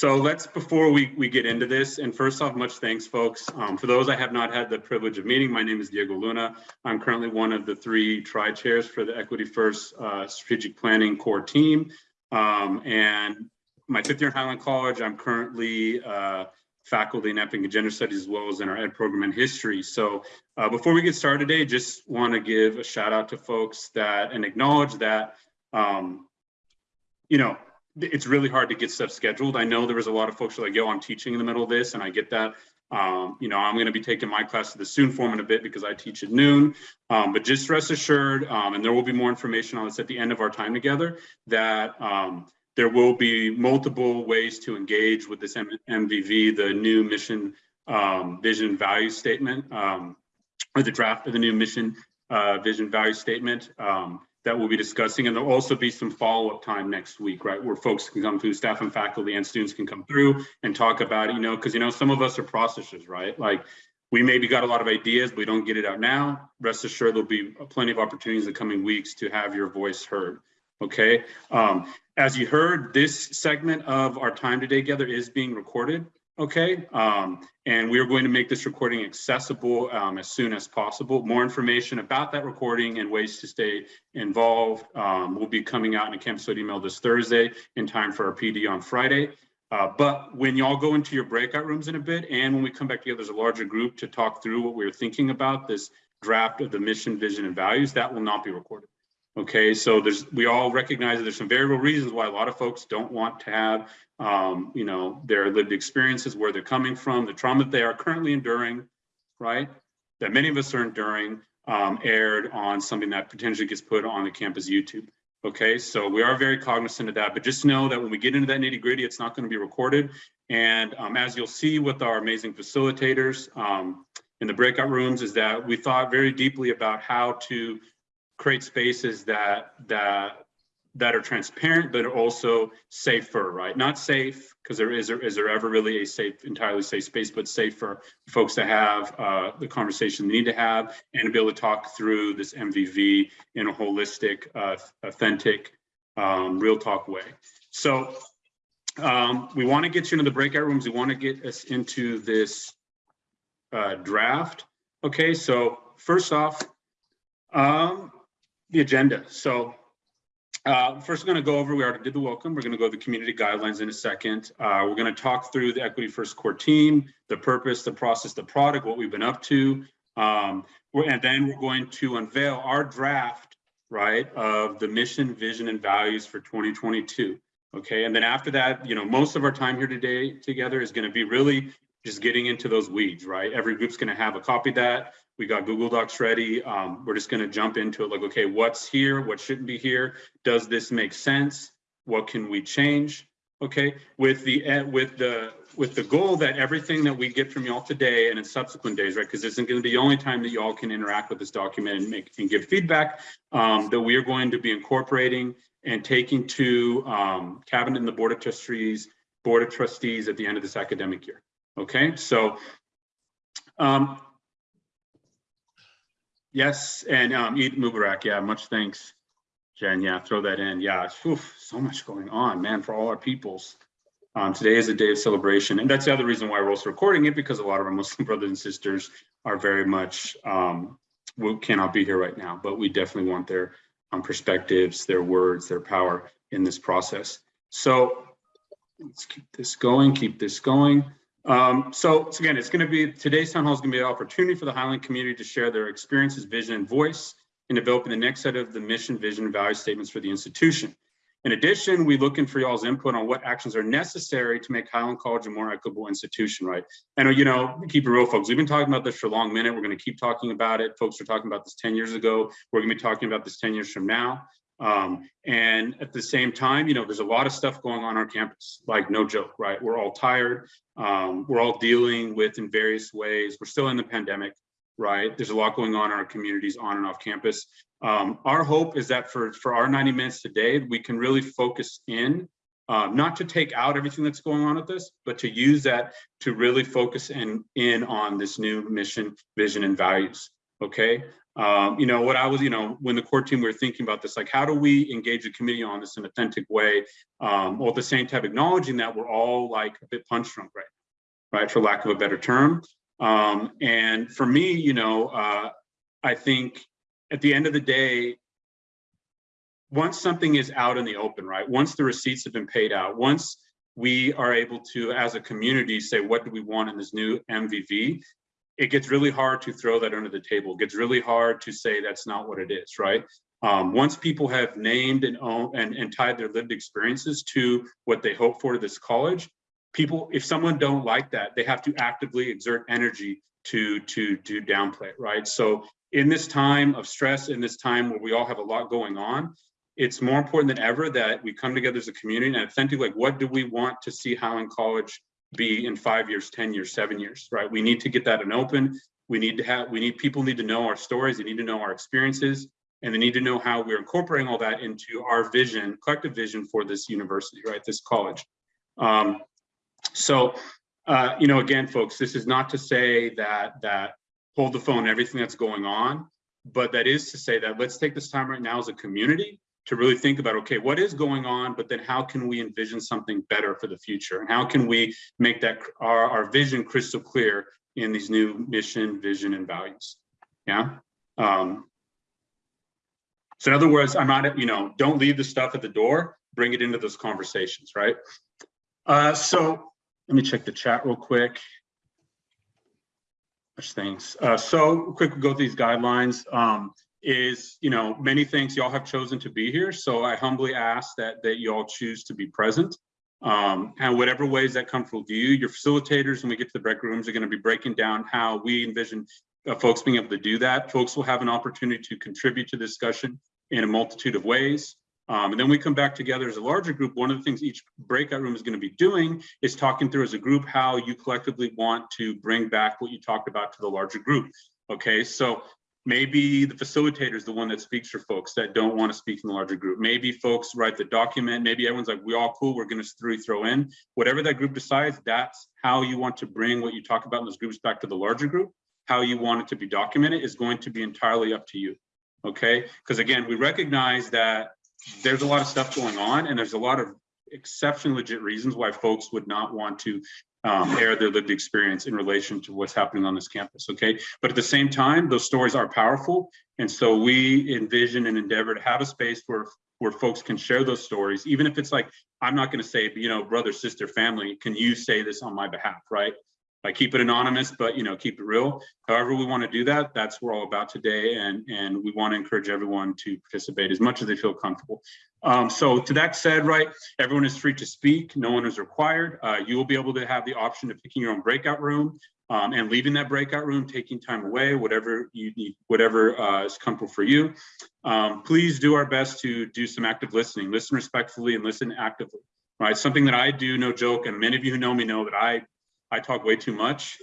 So let's, before we, we get into this, and first off, much thanks, folks. Um, for those I have not had the privilege of meeting, my name is Diego Luna. I'm currently one of the three tri-chairs for the Equity First uh, Strategic Planning Core team. Um, and my fifth year in Highline College, I'm currently uh, faculty in Ethnic and Gender Studies as well as in our ed program in history. So uh, before we get started today, just want to give a shout out to folks that and acknowledge that, um, you know, it's really hard to get stuff scheduled. I know there was a lot of folks who are like, yo, I'm teaching in the middle of this, and I get that. Um, you know, I'm going to be taking my class to the soon forum in a bit because I teach at noon. Um, but just rest assured, um, and there will be more information on this at the end of our time together, that um, there will be multiple ways to engage with this M MVV, the new mission, um, vision, value statement, um, or the draft of the new mission, uh, vision, value statement that we'll be discussing. And there'll also be some follow-up time next week, right? Where folks can come through, staff and faculty and students can come through and talk about it, you know, because, you know, some of us are processors, right? Like we maybe got a lot of ideas, but we don't get it out now. Rest assured, there'll be plenty of opportunities in the coming weeks to have your voice heard. Okay. Um, as you heard, this segment of our time today together is being recorded okay? Um, and we are going to make this recording accessible um, as soon as possible. More information about that recording and ways to stay involved um, will be coming out in a campus email this Thursday in time for our PD on Friday. Uh, but when y'all go into your breakout rooms in a bit, and when we come back together as a larger group to talk through what we are thinking about, this draft of the mission, vision, and values, that will not be recorded. Okay, so there's we all recognize that there's some variable reasons why a lot of folks don't want to have um, you know, their lived experiences, where they're coming from, the trauma that they are currently enduring, right? That many of us are enduring, um, aired on something that potentially gets put on the campus YouTube. Okay, so we are very cognizant of that, but just know that when we get into that nitty gritty, it's not going to be recorded. And um, as you'll see with our amazing facilitators um, in the breakout rooms, is that we thought very deeply about how to create spaces that that that are transparent, but also safer, right? Not safe, because there is there, is there ever really a safe, entirely safe space, but safe for folks to have uh, the conversation they need to have and to be able to talk through this MVV in a holistic, uh, authentic, um, real talk way. So um, we want to get you into the breakout rooms. We want to get us into this uh, draft. Okay, so first off, um, the agenda. So uh, first, we're going to go over, we already did the welcome. We're going to go to the community guidelines in a second. Uh, we're going to talk through the Equity First Core team, the purpose, the process, the product, what we've been up to. Um, and then we're going to unveil our draft, right, of the mission, vision, and values for 2022. Okay, and then after that, you know, most of our time here today together is going to be really just getting into those weeds, right? Every group's going to have a copy that. We got Google Docs ready. Um, we're just going to jump into it like, okay, what's here? What shouldn't be here? Does this make sense? What can we change? Okay, with the eh, with the with the goal that everything that we get from y'all today and in subsequent days, right? Because this isn't going to be the only time that y'all can interact with this document and make and give feedback. Um, that we are going to be incorporating and taking to um, cabinet and the board of trustees, board of trustees at the end of this academic year. Okay, so um, Yes, and um, Eid Mubarak. Yeah, much thanks, Jen. Yeah, throw that in. Yeah, whew, so much going on, man, for all our peoples. Um, today is a day of celebration, and that's the other reason why we're also recording it because a lot of our Muslim brothers and sisters are very much um, we cannot be here right now, but we definitely want their um, perspectives, their words, their power in this process. So let's keep this going, keep this going. Um, so, so, again, it's going to be today's town hall is going to be an opportunity for the Highline community to share their experiences, vision, and voice in developing the next set of the mission, vision, and value statements for the institution. In addition, we're looking for y'all's input on what actions are necessary to make Highline College a more equitable institution, right? And you know, keep it real, folks. We've been talking about this for a long minute. We're going to keep talking about it. Folks are talking about this 10 years ago. We're going to be talking about this 10 years from now. Um, and at the same time, you know, there's a lot of stuff going on our campus, like no joke, right? We're all tired. Um, we're all dealing with in various ways. We're still in the pandemic, right? There's a lot going on in our communities on and off campus. Um, our hope is that for, for our 90 minutes today, we can really focus in, uh, not to take out everything that's going on with this, but to use that to really focus in, in on this new mission, vision, and values okay? Um, you know, what I was, you know, when the core team, we were thinking about this, like, how do we engage the committee on this in an authentic way? Um, while at the same time acknowledging that we're all like a bit punch drunk right right, for lack of a better term. Um, and for me, you know, uh, I think at the end of the day, once something is out in the open, right, once the receipts have been paid out, once we are able to, as a community, say, what do we want in this new MVV? It gets really hard to throw that under the table. It gets really hard to say that's not what it is, right? Um, once people have named and, own, and, and tied their lived experiences to what they hope for this college, people, if someone don't like that, they have to actively exert energy to, to, to downplay it, right? So in this time of stress, in this time where we all have a lot going on, it's more important than ever that we come together as a community and authentically, like, what do we want to see Highline College be in five years, 10 years, seven years, right? We need to get that in open. We need to have, we need, people need to know our stories. They need to know our experiences and they need to know how we're incorporating all that into our vision, collective vision for this university, right? This college. Um, so, uh, you know, again, folks, this is not to say that, that hold the phone, everything that's going on, but that is to say that let's take this time right now as a community to really think about, okay, what is going on, but then how can we envision something better for the future? And how can we make that our, our vision crystal clear in these new mission, vision, and values? Yeah. Um, so in other words, I'm not, you know, don't leave the stuff at the door, bring it into those conversations, right? Uh, so let me check the chat real quick. Much things. Uh, so quick, we'll go through these guidelines. Um, is, you know, many things y'all have chosen to be here. So I humbly ask that that y'all choose to be present. Um, and whatever ways that comfortable to you, your facilitators, when we get to the break rooms, are going to be breaking down how we envision uh, folks being able to do that. Folks will have an opportunity to contribute to the discussion in a multitude of ways. Um, and then we come back together as a larger group. One of the things each breakout room is going to be doing is talking through as a group how you collectively want to bring back what you talked about to the larger group. Okay, so Maybe the facilitator is the one that speaks for folks that don't want to speak in the larger group. Maybe folks write the document. Maybe everyone's like, we all cool. We're going to three throw in. Whatever that group decides, that's how you want to bring what you talk about in those groups back to the larger group. How you want it to be documented is going to be entirely up to you. Okay. Because again, we recognize that there's a lot of stuff going on and there's a lot of exceptionally legit reasons why folks would not want to um, air their lived experience in relation to what's happening on this campus, okay? But at the same time, those stories are powerful. And so we envision and endeavor to have a space where, where folks can share those stories, even if it's like, I'm not gonna say, you know, brother, sister, family, can you say this on my behalf, right? Like keep it anonymous, but you know, keep it real. However we wanna do that, that's what we're all about today. And, and we wanna encourage everyone to participate as much as they feel comfortable. Um, so to that said, right, everyone is free to speak. No one is required. Uh, you will be able to have the option of picking your own breakout room um, and leaving that breakout room, taking time away, whatever you need, whatever uh, is comfortable for you. Um, please do our best to do some active listening, listen respectfully and listen actively, right? Something that I do, no joke, and many of you who know me know that I, I talk way too much.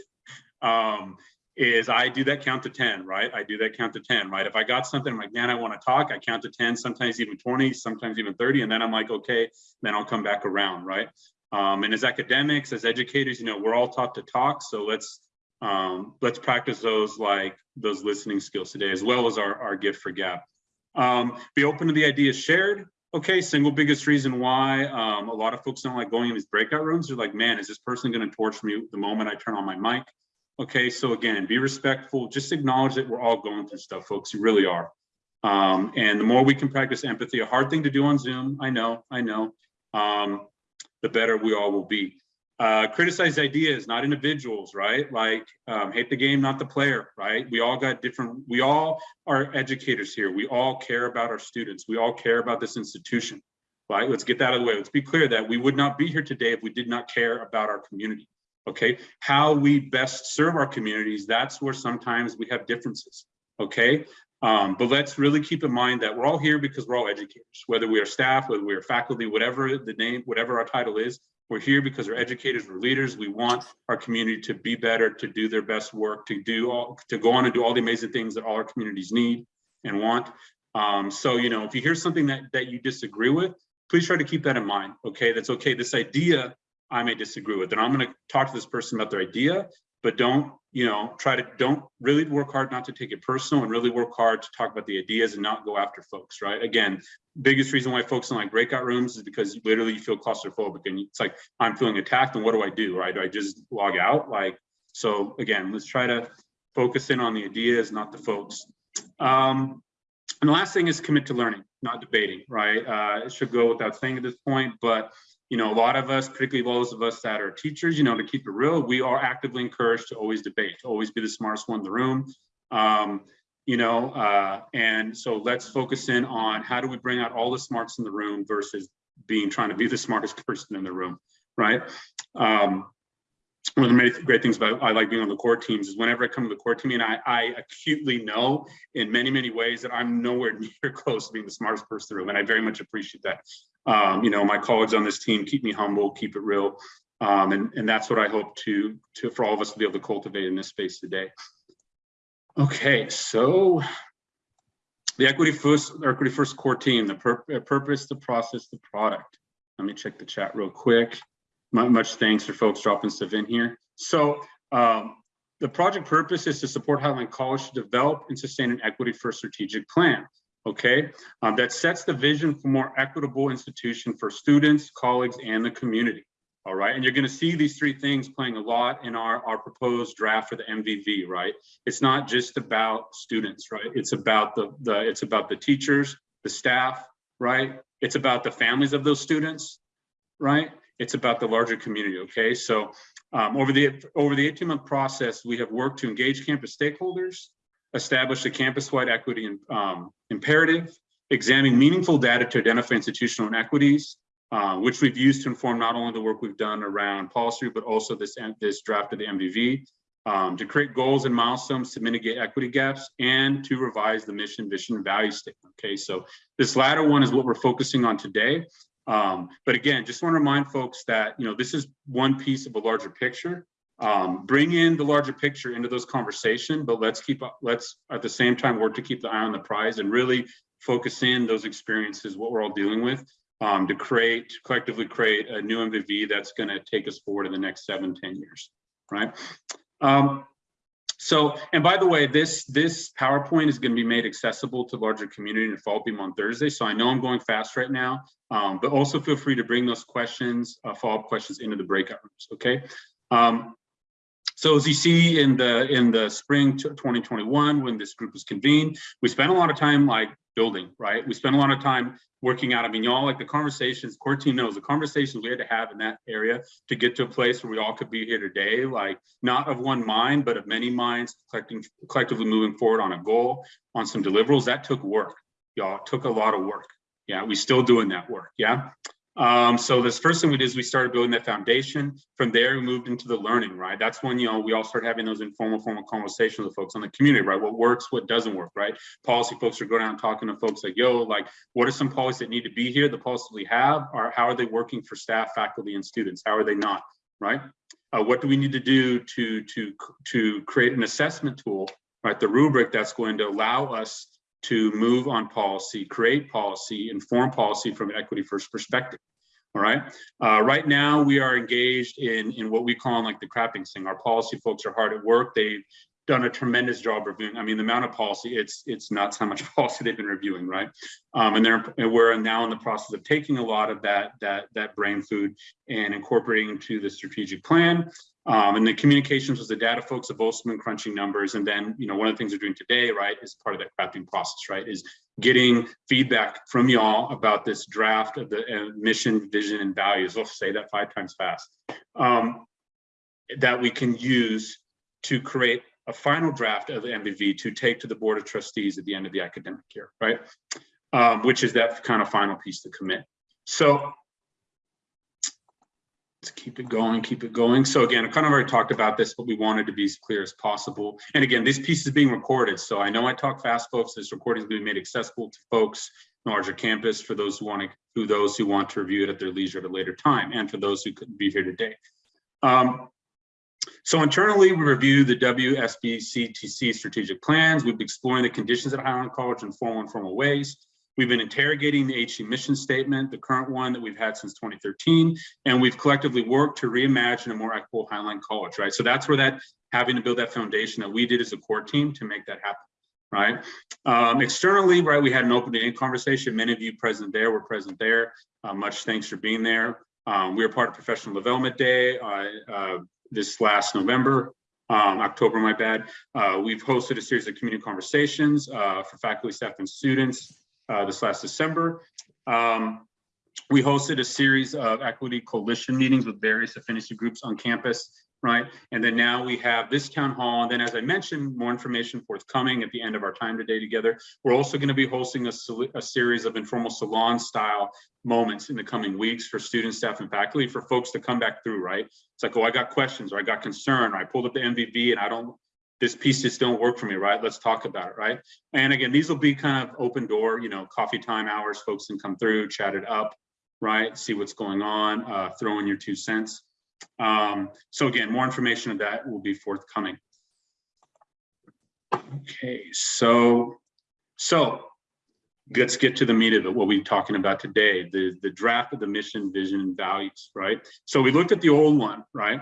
Um, is I do that count to 10, right? I do that count to 10, right? If I got something, I'm like, man, I want to talk, I count to 10, sometimes even 20, sometimes even 30, and then I'm like, okay, then I'll come back around, right? Um, and as academics, as educators, you know, we're all taught to talk, so let's um, let's practice those like those listening skills today, as well as our, our gift for gap. Um, be open to the ideas shared. Okay, single biggest reason why um, a lot of folks don't like going in these breakout rooms. They're like, man, is this person going to torch me the moment I turn on my mic? Okay, so again, be respectful. Just acknowledge that we're all going through stuff, folks. You really are. Um, and the more we can practice empathy, a hard thing to do on Zoom, I know, I know, um, the better we all will be. Uh, criticize ideas, not individuals, right? Like um, hate the game, not the player, right? We all got different, we all are educators here. We all care about our students. We all care about this institution, right? Let's get that out of the way. Let's be clear that we would not be here today if we did not care about our community okay? How we best serve our communities, that's where sometimes we have differences, okay? Um, but let's really keep in mind that we're all here because we're all educators, whether we are staff, whether we are faculty, whatever the name, whatever our title is, we're here because we're educators, we're leaders. We want our community to be better, to do their best work, to do all, to go on and do all the amazing things that all our communities need and want. Um, so, you know, if you hear something that, that you disagree with, please try to keep that in mind. Okay, that's okay. This idea I may disagree with. And I'm going to talk to this person about their idea, but don't, you know, try to, don't really work hard not to take it personal and really work hard to talk about the ideas and not go after folks, right? Again, biggest reason why folks in like breakout rooms is because literally you feel claustrophobic and it's like, I'm feeling attacked and what do I do, right? Do I just log out? Like, so again, let's try to focus in on the ideas, not the folks. Um, and the last thing is commit to learning, not debating, right? Uh, it should go without saying at this point, but you know, a lot of us, particularly those of us that are teachers, you know, to keep it real, we are actively encouraged to always debate, to always be the smartest one in the room. Um, you know, uh, and so let's focus in on how do we bring out all the smarts in the room versus being trying to be the smartest person in the room, right? Um, one of the many great things about I like being on the core teams is whenever I come to the core team and I, I acutely know in many, many ways that I'm nowhere near close to being the smartest person in the room. And I very much appreciate that. Um, you know, my colleagues on this team keep me humble, keep it real. Um, and, and that's what I hope to, to, for all of us to be able to cultivate in this space today. Okay, so the equity first, equity first core team, the pur purpose, the process, the product. Let me check the chat real quick much thanks for folks dropping stuff in here. So um, the project purpose is to support Highline College to develop and sustain an equity first strategic plan, okay? Um, that sets the vision for more equitable institution for students, colleagues, and the community, all right? And you're gonna see these three things playing a lot in our, our proposed draft for the MVV, right? It's not just about students, right? It's about the, the it's about the teachers, the staff, right? It's about the families of those students, right? it's about the larger community, okay? So um, over the over the 18 month process, we have worked to engage campus stakeholders, establish a campus-wide equity and, um, imperative, examine meaningful data to identify institutional inequities, uh, which we've used to inform not only the work we've done around policy, but also this, this draft of the MVV, um, to create goals and milestones to mitigate equity gaps and to revise the mission, vision, and value statement. Okay, so this latter one is what we're focusing on today. Um, but again, just want to remind folks that, you know, this is one piece of a larger picture. Um, bring in the larger picture into those conversation, but let's keep, let's at the same time work to keep the eye on the prize and really focus in those experiences, what we're all dealing with, um, to create, collectively create a new MVV that's going to take us forward in the next seven, ten years, right? Um, so, and by the way, this this PowerPoint is going to be made accessible to larger community in Fall Beam on Thursday. So I know I'm going fast right now, um, but also feel free to bring those questions, uh, follow-up questions into the breakout rooms, okay? Um, so as you see in the in the spring 2021, when this group was convened, we spent a lot of time like building, right? We spent a lot of time working out. I mean, y'all like the conversations, core team knows the conversations we had to have in that area to get to a place where we all could be here today, like not of one mind, but of many minds collecting, collectively moving forward on a goal, on some deliverables. That took work, y'all. took a lot of work. Yeah, we still doing that work. Yeah. Um, so this first thing we did is we started building that foundation. From there, we moved into the learning, right? That's when, you know, we all start having those informal, formal conversations with folks on the community, right? What works, what doesn't work, right? Policy folks are going out and talking to folks like, yo, like, what are some policies that need to be here? The policies we have are, how are they working for staff, faculty, and students? How are they not, right? Uh, what do we need to do to, to, to create an assessment tool, right? The rubric that's going to allow us to move on policy, create policy, inform policy from an equity first perspective. All right. Uh, right now, we are engaged in, in what we call like the crapping thing. Our policy folks are hard at work. They've done a tremendous job reviewing. I mean, the amount of policy, it's it's nuts how much policy they've been reviewing, right? Um, and they're and we're now in the process of taking a lot of that that that brain food and incorporating to the strategic plan. Um, and the communications with the data folks have also been crunching numbers. And then, you know, one of the things we're doing today, right, is part of that crafting process, right, is getting feedback from y'all about this draft of the uh, mission, vision, and values. I'll say that five times fast. Um, that we can use to create a final draft of the MVV to take to the Board of Trustees at the end of the academic year, right? Um, which is that kind of final piece to commit. So let's keep it going, keep it going. So again, I kind of already talked about this, but we wanted to be as clear as possible. And again, this piece is being recorded. So I know I talk fast, folks. This recording is being made accessible to folks larger campus for those who want to, who those who want to review it at their leisure at a later time, and for those who couldn't be here today. Um, so internally, we review the WSBCTC strategic plans. We've been exploring the conditions at Highline College in formal and informal ways. We've been interrogating the HE mission statement, the current one that we've had since 2013, and we've collectively worked to reimagine a more equitable Highline College, right? So that's where that having to build that foundation that we did as a core team to make that happen, right? Um, externally, right, we had an open meeting conversation. Many of you present there were present there. Uh, much thanks for being there. Um, we were part of Professional Development Day uh, uh, this last November, um, October, my bad. Uh, we've hosted a series of community conversations uh, for faculty, staff, and students uh, this last December. Um, we hosted a series of equity coalition meetings with various affinity groups on campus, right? And then now we have this town hall. And then as I mentioned, more information forthcoming at the end of our time today together. We're also gonna be hosting a, a series of informal salon style moments in the coming weeks for students, staff, and faculty for folks to come back through, right? It's like, oh, I got questions or I got concern or I pulled up the MVV and I don't, this piece just don't work for me, right? Let's talk about it, right? And again, these will be kind of open door, you know, coffee time hours, folks can come through, chat it up, right? See what's going on, uh, throw in your two cents. Um, so again, more information of that will be forthcoming. Okay, so, so let's get to the meat of it, what we're talking about today, the, the draft of the mission, vision, and values, right? So we looked at the old one, right?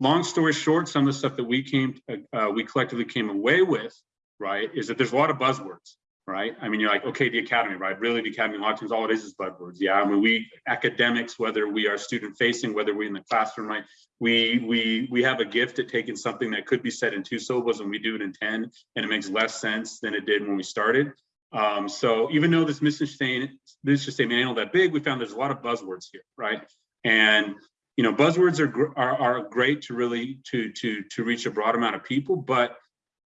Long story short, some of the stuff that we came, uh, we collectively came away with, right, is that there's a lot of buzzwords, right? I mean, you're like, okay, the academy, right? Really, the academy, a lot of times, all it is is buzzwords. Yeah, I mean, we academics, whether we are student facing, whether we're in the classroom, right? We we we have a gift at taking something that could be said in two syllables and we do it in 10, and it makes less sense than it did when we started. Um, so even though this mission statement, mission statement ain't all that big, we found there's a lot of buzzwords here, right? And you know, buzzwords are, are are great to really to to to reach a broad amount of people, but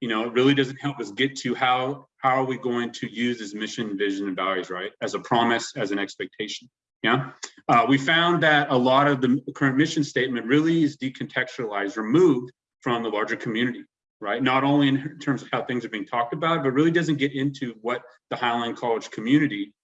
you know, it really doesn't help us get to how how are we going to use this mission, vision, and values, right? As a promise, as an expectation. Yeah, uh, we found that a lot of the current mission statement really is decontextualized, removed from the larger community right? Not only in terms of how things are being talked about, but really doesn't get into what the Highline College community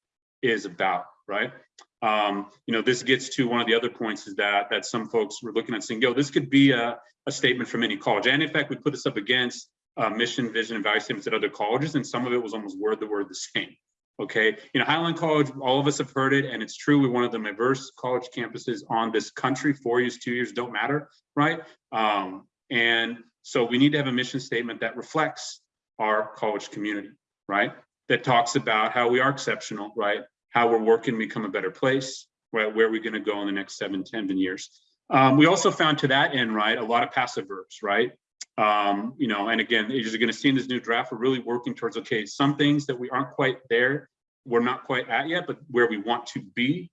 is about, right? Um, you know, this gets to one of the other points is that that some folks were looking at saying, yo, this could be a, a statement from any college. And in fact, we put this up against uh, mission, vision, and value statements at other colleges, and some of it was almost word the word the same. Okay, you know, Highline College, all of us have heard it, and it's true. We're one of the diverse college campuses on this country. Four years, two years don't matter, right? Um, and so we need to have a mission statement that reflects our college community, right? That talks about how we are exceptional, right? How we're working to become a better place, right? Where are we gonna go in the next seven, 10 years? Um, we also found to that end, right, a lot of passive verbs, right? Um, you know, and again, as you're gonna see in this new draft, we're really working towards, okay, some things that we aren't quite there, we're not quite at yet, but where we want to be,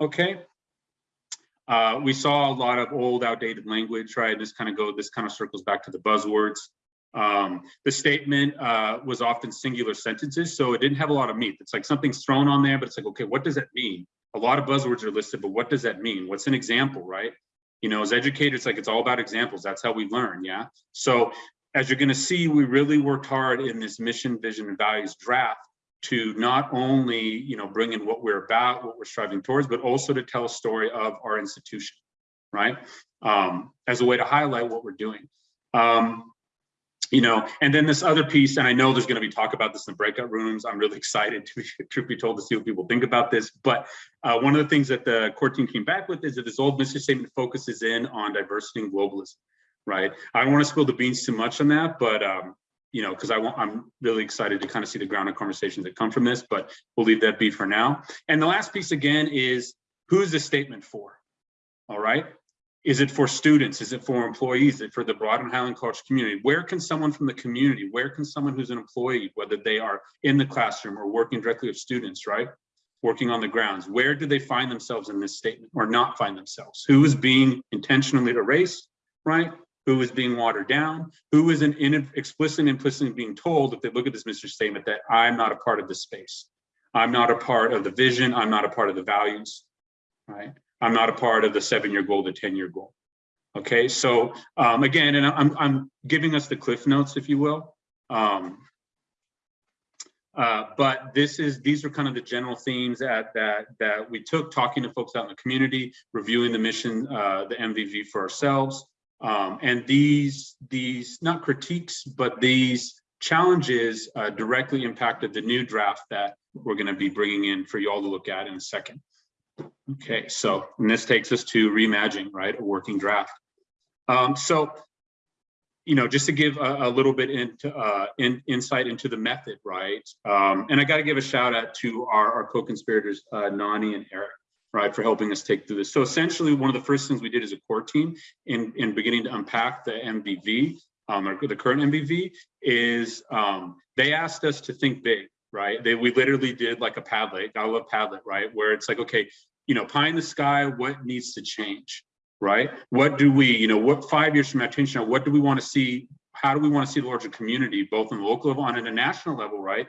okay? Uh, we saw a lot of old outdated language, right? This kind of go, this kind of circles back to the buzzwords. Um, the statement uh, was often singular sentences, so it didn't have a lot of meat. It's like something's thrown on there, but it's like, okay, what does that mean? A lot of buzzwords are listed, but what does that mean? What's an example, right? You know, as educators, like it's all about examples. That's how we learn, yeah? So as you're gonna see, we really worked hard in this mission, vision, and values draft to not only you know bring in what we're about what we're striving towards but also to tell a story of our institution right um, as a way to highlight what we're doing um, you know and then this other piece and i know there's going to be talk about this in the breakout rooms i'm really excited to truth be told to see what people think about this but uh, one of the things that the core team came back with is that this old mission statement focuses in on diversity and globalism right i don't want to spill the beans too much on that but um, you know, because I want, I'm really excited to kind of see the ground of conversations that come from this, but we'll leave that be for now. And the last piece again is who's the statement for? All right. Is it for students? Is it for employees? Is it for the broader Highline College community? Where can someone from the community, where can someone who's an employee, whether they are in the classroom or working directly with students, right? Working on the grounds, where do they find themselves in this statement or not find themselves? Who is being intentionally erased, right? who is being watered down, who is an in, explicit and implicitly being told if they look at this mission statement that I'm not a part of this space. I'm not a part of the vision. I'm not a part of the values, right? I'm not a part of the seven-year goal, the 10-year goal. Okay, so um, again, and I'm, I'm giving us the cliff notes, if you will. Um, uh, but this is these are kind of the general themes that that that we took talking to folks out in the community, reviewing the mission, uh, the MVV for ourselves, um, and these, these not critiques, but these challenges uh, directly impacted the new draft that we're going to be bringing in for you all to look at in a second. Okay, so and this takes us to reimagining, right? A working draft. Um, so, you know, just to give a, a little bit into uh, in, insight into the method, right? Um, and I got to give a shout out to our, our co-conspirators, uh, Nani and Eric, right, for helping us take through this. So essentially, one of the first things we did as a core team in, in beginning to unpack the MVV, um, or the current MVV, is um, they asked us to think big, right? They we literally did like a Padlet. I love Padlet, right? Where it's like, okay, you know, pie in the sky, what needs to change, right? What do we, you know, what five years from change what do we want to see? How do we want to see the larger community, both on the local level and at a national level, right?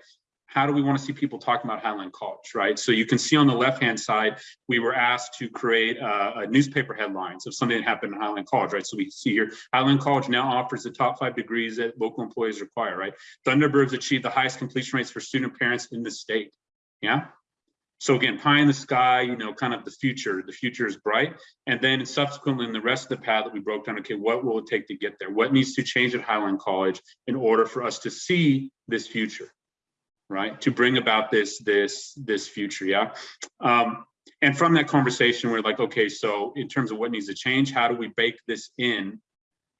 How do we want to see people talking about Highline College, right? So you can see on the left-hand side, we were asked to create uh, a newspaper headlines of something that happened in Highline College, right? So we see here, Highline College now offers the top five degrees that local employees require, right? Thunderbirds achieve the highest completion rates for student parents in the state, yeah? So again, pie in the sky, you know, kind of the future, the future is bright. And then subsequently in the rest of the path that we broke down, okay, what will it take to get there? What needs to change at Highline College in order for us to see this future, right? To bring about this, this, this future, yeah? Um, and from that conversation, we're like, okay, so in terms of what needs to change, how do we bake this in,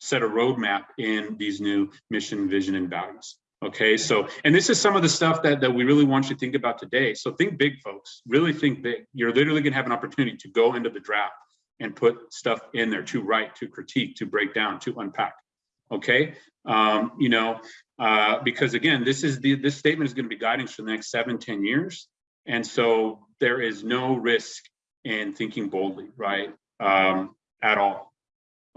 set a roadmap in these new mission, vision, and values? Okay, so, and this is some of the stuff that, that we really want you to think about today. So think big, folks, really think big. You're literally gonna have an opportunity to go into the draft and put stuff in there to write, to critique, to break down, to unpack. Okay, um, you know, uh, because again, this is the, this statement is gonna be guiding for the next seven, ten years. And so there is no risk in thinking boldly, right, um, at all.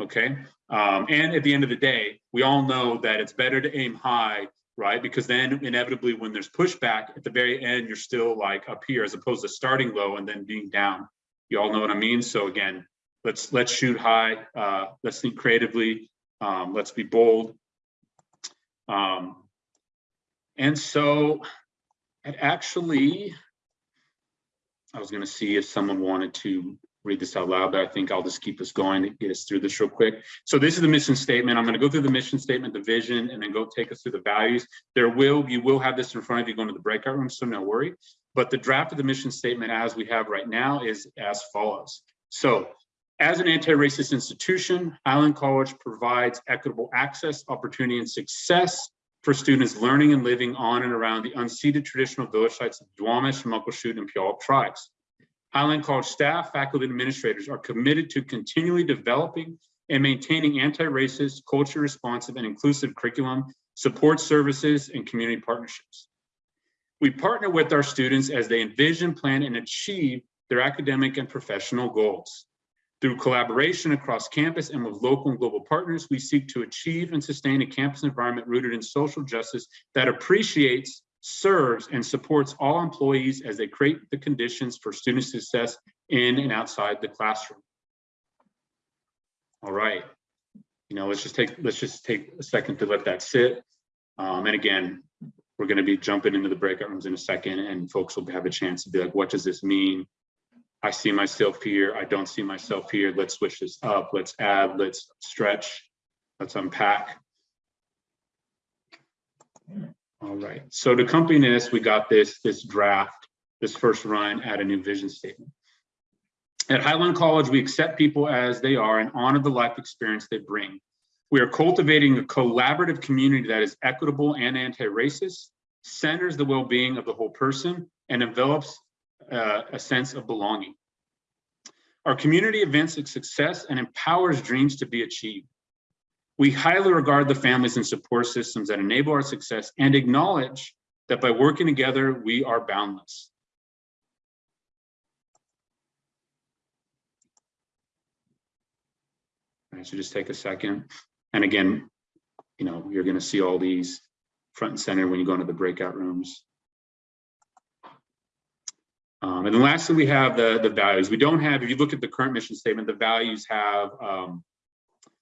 Okay, um, and at the end of the day, we all know that it's better to aim high right? Because then inevitably when there's pushback at the very end, you're still like up here as opposed to starting low and then being down. You all know what I mean? So again, let's let's shoot high, uh, let's think creatively, um, let's be bold. Um, and so it actually, I was gonna see if someone wanted to read this out loud, but I think I'll just keep us going to get us through this real quick. So this is the mission statement. I'm going to go through the mission statement, the vision, and then go take us through the values. There will, you will have this in front of you going to the breakout room, so no worry. But the draft of the mission statement as we have right now is as follows. So as an anti-racist institution, Highline College provides equitable access, opportunity, and success for students learning and living on and around the unceded traditional village sites of Duwamish, Muckleshoot, and Puyallup tribes. Highline College staff, faculty, and administrators are committed to continually developing and maintaining anti-racist, culture responsive, and inclusive curriculum, support services, and community partnerships. We partner with our students as they envision, plan, and achieve their academic and professional goals. Through collaboration across campus and with local and global partners, we seek to achieve and sustain a campus environment rooted in social justice that appreciates serves and supports all employees as they create the conditions for student success in and outside the classroom. All right, you know, let's just take let's just take a second to let that sit. Um, and again, we're going to be jumping into the breakout rooms in a second, and folks will have a chance to be like, "What does this mean?" I see myself here. I don't see myself here. Let's switch this up. Let's add. Let's stretch. Let's unpack. All right, so to accompany this, we got this, this draft, this first run at a new vision statement. At Highline College, we accept people as they are and honor the life experience they bring. We are cultivating a collaborative community that is equitable and anti-racist, centers the well-being of the whole person, and develops uh, a sense of belonging. Our community events success and empowers dreams to be achieved. We highly regard the families and support systems that enable our success and acknowledge that by working together, we are boundless. So just take a second. And again, you know, you're going to see all these front and center when you go into the breakout rooms. Um, and then lastly, we have the, the values. We don't have, if you look at the current mission statement, the values have um,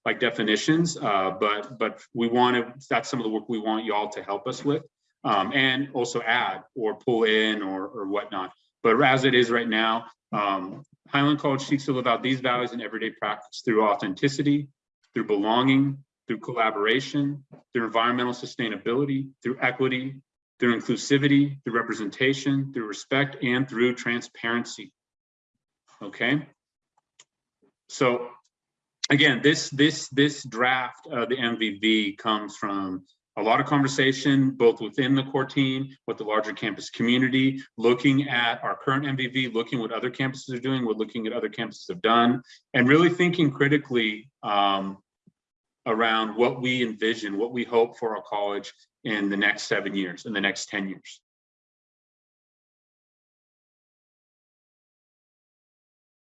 like definitions, uh, but but we want to, that's some of the work we want y'all to help us with um, and also add or pull in or, or whatnot. But as it is right now, um, Highline College seeks to live out these values in everyday practice through authenticity, through belonging, through collaboration, through environmental sustainability, through equity, through inclusivity, through representation, through respect, and through transparency. Okay? So again, this this this draft of the MVV comes from a lot of conversation, both within the core team, with the larger campus community, looking at our current MVV, looking what other campuses are doing, what looking at other campuses have done, and really thinking critically um, around what we envision, what we hope for our college in the next seven years, in the next 10 years.